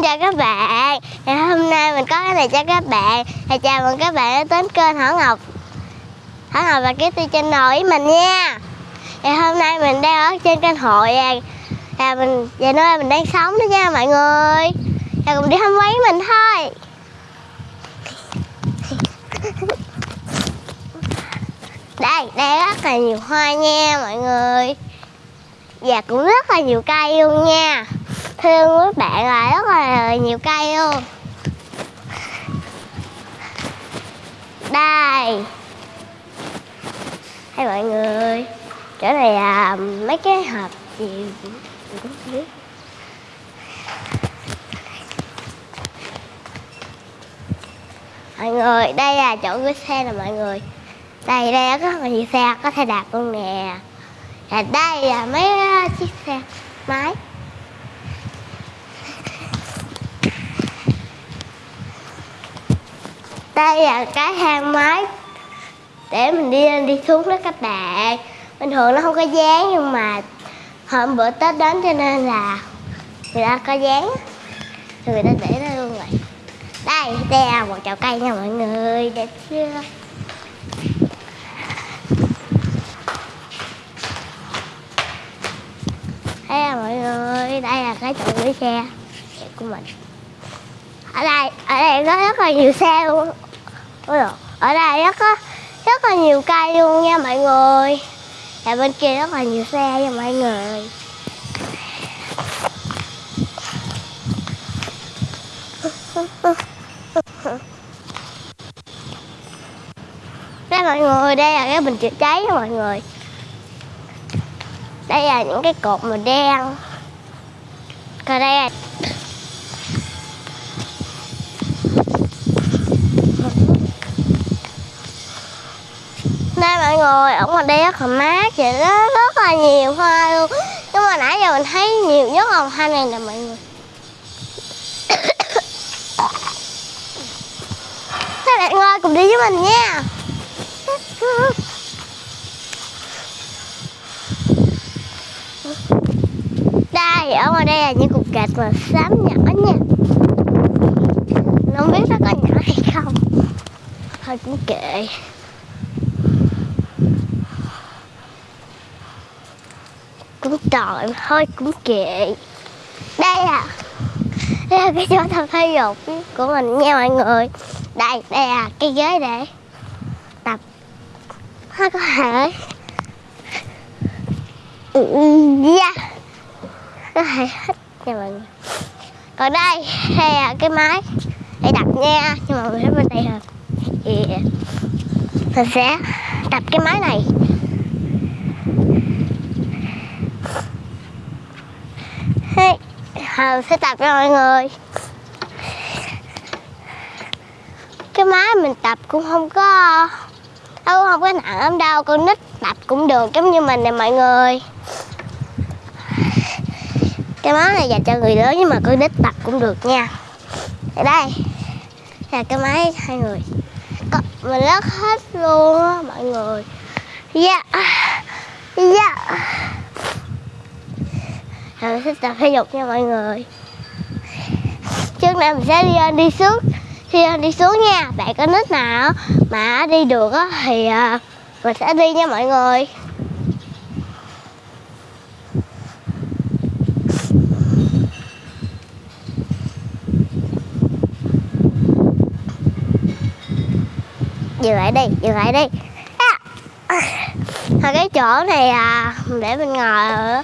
Xin chào các bạn. Thì hôm nay mình có cái này cho các bạn. Thì chào mừng các bạn đã đến kênh Thảo Ngọc. Thảo Ngọc và Kitty Channel với mình nha. Thì hôm nay mình đang ở trên kênh hội à. Và mình và nơi mình đang sống đó nha mọi người. Và cùng đi thăm quán mình thôi. Đây, đây rất là nhiều hoa nha mọi người. Và cũng rất là nhiều cây luôn nha. Thương với bạn là rất là nhiều cây luôn. Đây. Hay mọi người Chỗ này là mấy cái hộp gì mình cũng không biết. Mọi người, đây là chỗ gửi xe nè mọi người. Đây, đây có rất là nhiều xe, có thể đạp luôn nè. Và đây là mấy à, chiếc xe máy. Đây là cái thang máy để mình đi lên đi xuống đó các bạn. Bình thường nó không có dáng nhưng mà hôm bữa tết đến cho nên là người ta có dáng rồi người ta để đó luôn rồi. Đây đây là một chậu cây nha mọi người, đẹp chưa? Đây là mọi người, đây là cái chậu gửi xe của mình. Ở đây ở đây có rất là nhiều xe luôn. Ôi dồi, ở đây rất có rất là nhiều cây luôn nha mọi người. Và bên kia rất là nhiều xe nha mọi người. Đây mọi người đây là cái bình chữa cháy nha mọi người. Đây là những cái cột màu đen. Còn đây là mọi người ở ngoài đây rất là mát vậy đó, rất là nhiều hoa luôn. Nhưng mà nãy giờ mình thấy nhiều nhất là hoa này nè mọi người. Các bạn ơi cùng đi với mình nha. Đây ở ngoài đây là những cục gạch màu xám nhỏ nha. Không biết nó có nhỏ hay không. Thôi cũng kệ. Cũng tội thôi cũng kệ. Đây à. Đây là cái chỗ tập thể dục của mình nha mọi người. Đây đây là cái ghế để tập. Ha có thể. Ừ, yeah. có thể hết nha mọi người. Còn đây đây là cái máy để đập nha. Nhưng mà mình thấy bên đây rồi thì mình sẽ tập cái máy này. Hồng sẽ tập cho mọi người. Cái máy mình tập cũng không có, đâu không có nặng lắm đâu, Con nít tập cũng được giống như mình nè mọi người. Cái máy này dành cho người lớn nhưng mà con nít tập cũng được nha. Ở đây, là cái máy hai người. Mình lắc hết luôn á mọi người. Yeah. Yeah rồi sẽ tập thể dục nha mọi người. Trước nay mình sẽ đi lên đi xuống, khi lên đi xuống nha. Bạn có nít nào mà đi được á thì ờ, mình sẽ đi nha mọi người. Dừng lại đi, dừng lại đi. À. cái chỗ này à để mình ngồi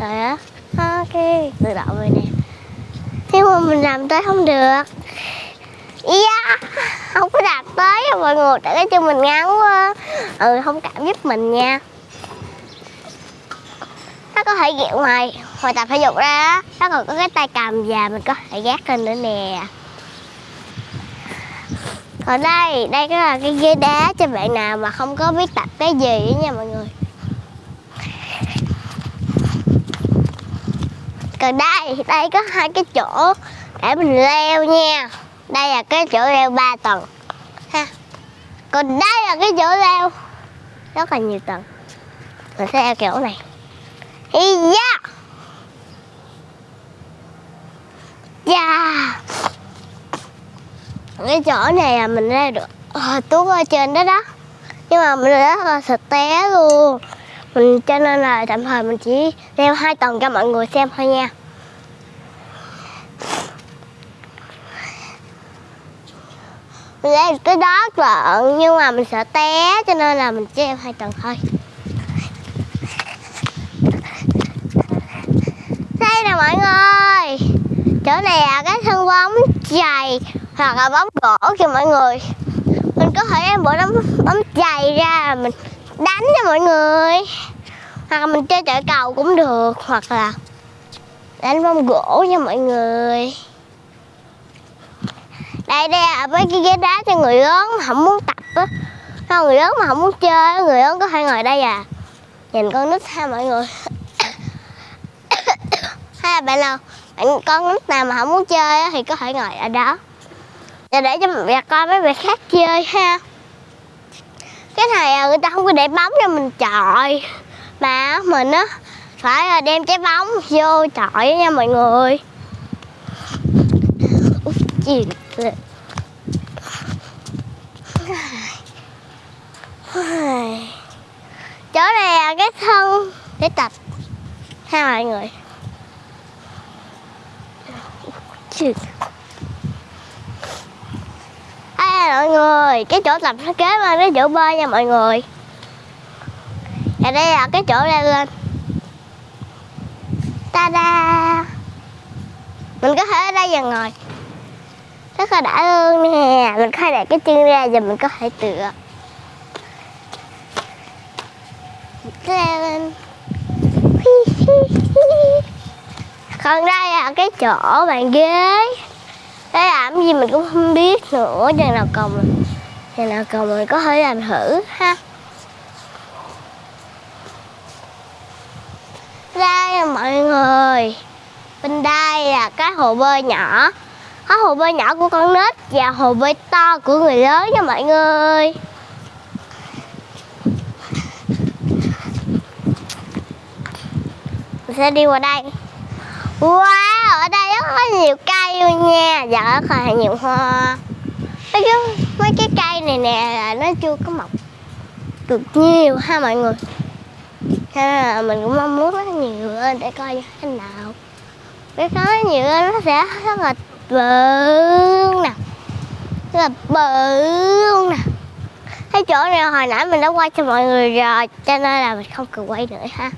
rồi á ok tự động rồi nè thế mà mình làm tới không được. Yeah không có đạt tới mọi người tại cái chân mình ngắn quá. Ừ không cảm giúp mình nha. Nó có thể dẹo ngoài ngoài tập thể dục ra nó còn có cái tay cầm và mình có thể gác lên nữa nè. Còn đây đây cái là cái ghế đá cho bạn nào mà không có biết tập cái gì nha mọi người. Còn đây đây có hai cái chỗ để mình leo nha. Đây là cái chỗ leo 3 tầng. Ha. Còn đây là cái chỗ leo. Rất là nhiều tầng. Mình sẽ leo kiểu này. Yeah yeah. cái chỗ này là mình leo được à, tuốt ở trên đó đó. Nhưng mà mình rất là sợ té luôn mình, cho nên là tạm thời mình chỉ leo hai tầng cho mọi người xem thôi nha. Mình leo tới đó lận nhưng mà mình sợ té, cho nên là mình chỉ leo hai tầng thôi. Đây nè mọi người. Chỗ này là cái thân bóng chày hoặc là bóng gỗ cho mọi người. Mình có thể đem bộ bóng bóng chày ra mình đánh cho mọi người. Hoặc là mình chơi chạy cầu cũng được hoặc là đánh bóng gỗ nha mọi người. Đây đây là mấy cái ghế đá cho người lớn mà không muốn tập á. Không, người lớn mà không muốn chơi người lớn có thể ngồi đây à. Nhìn con nít ha mọi người. Hay là bạn nào bạn con nít nào mà không muốn chơi á, thì có thể ngồi ở đó. Để cho mẹ coi mấy bạn khác chơi ha cái này à, người ta không có để bóng cho mình chọi. Mà mình á, phải là đem trái bóng vô chọi nha mọi người. Út chỗ này là cái thân để tập ha mọi người. Chì. Mọi người, cái chỗ tập nó kế bên cái chỗ bơi nha mọi người. Và đây là cái chỗ leo lên. Ta-da! Mình có thể ở đây dần ngồi. Rất là đã luôn nè. Mình có thể đặt cái chân ra và mình có thể tựa. Leo lên. Còn đây là cái chỗ bàn ghế thế làm gì mình cũng không biết nữa Chừng nào còn Chừng nào còn mình có thể làm thử ha. Đây là mọi người Bên đây là cái hồ bơi nhỏ. Có hồ bơi nhỏ của con nít Và hồ bơi to của người lớn nha mọi người. Mình sẽ đi qua đây. Wow, ở đây rất có nhiều cây luôn nha. Dạ còn nhiều hoa. Mấy cái, mấy cái cây này nè là nó chưa có mọc được nhiều ha mọi người. Cho nên là mình cũng mong muốn nó nhiều lên để coi như thế nào. Cái nó nhiều lên nó sẽ rất là bự luôn nè. Rất là bự luôn nè. Cái chỗ này hồi nãy mình đã quay cho mọi người rồi Cho nên là mình không cần quay nữa ha.